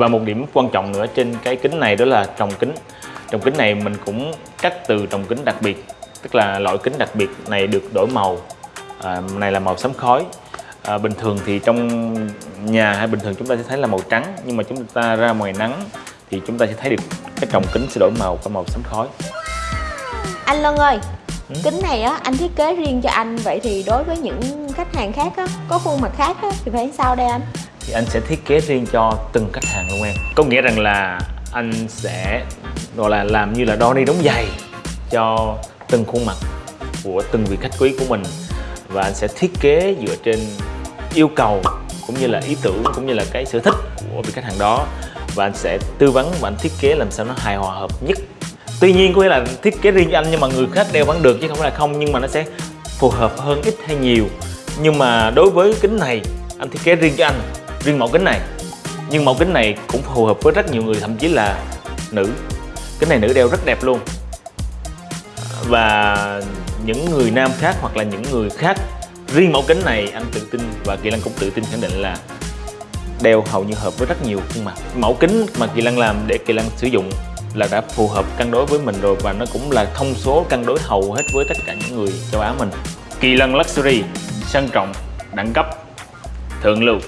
Và một điểm quan trọng nữa trên cái kính này đó là trồng kính. Trồng kính này mình cũng cắt từ trồng kính đặc biệt Tức là loại kính đặc biệt này được đổi màu. À, Này là màu xám khói. À, Bình thường thì trong nhà hay bình thường chúng ta sẽ thấy là màu trắng Nhưng mà chúng ta ra ngoài nắng thì chúng ta sẽ thấy được cái trồng kính sẽ đổi màu có màu xám khói. Anh Lân ơi Ừ? Kính này á anh thiết kế riêng cho anh Vậy thì đối với những khách hàng khác á Có khuôn mặt khác á Thì phải sao đây anh thì anh sẽ thiết kế riêng cho từng khách hàng luôn em. Có nghĩa rằng là anh sẽ, gọi là làm như là đo đi đóng giày cho từng khuôn mặt của từng vị khách quý của mình. Và anh sẽ thiết kế dựa trên yêu cầu cũng như là ý tưởng cũng như là cái sở thích của vị khách hàng đó. Và anh sẽ tư vấn và anh thiết kế làm sao nó hài hòa hợp nhất. Tuy nhiên có nghĩa là thiết kế riêng cho anh nhưng mà người khác đeo vẫn được chứ không phải là không, nhưng mà nó sẽ phù hợp hơn, ít hay nhiều. Nhưng mà đối với kính này, anh thiết kế riêng cho anh riêng mẫu kính này. Nhưng mẫu kính này cũng phù hợp với rất nhiều người, thậm chí là nữ. Kính này nữ đeo rất đẹp luôn. Và những người nam khác hoặc là những người khác, riêng mẫu kính này, anh tự tin và kỳ lân cũng tự tin khẳng định là đeo hầu như hợp với rất nhiều khuôn mặt. Mẫu kính mà kỳ lân làm để kỳ lân sử dụng là đã phù hợp cân đối với mình rồi và nó cũng là thông số cân đối hầu hết với tất cả những người châu Á mình. Kỳ lân luxury, sang trọng, đẳng cấp, thượng lưu.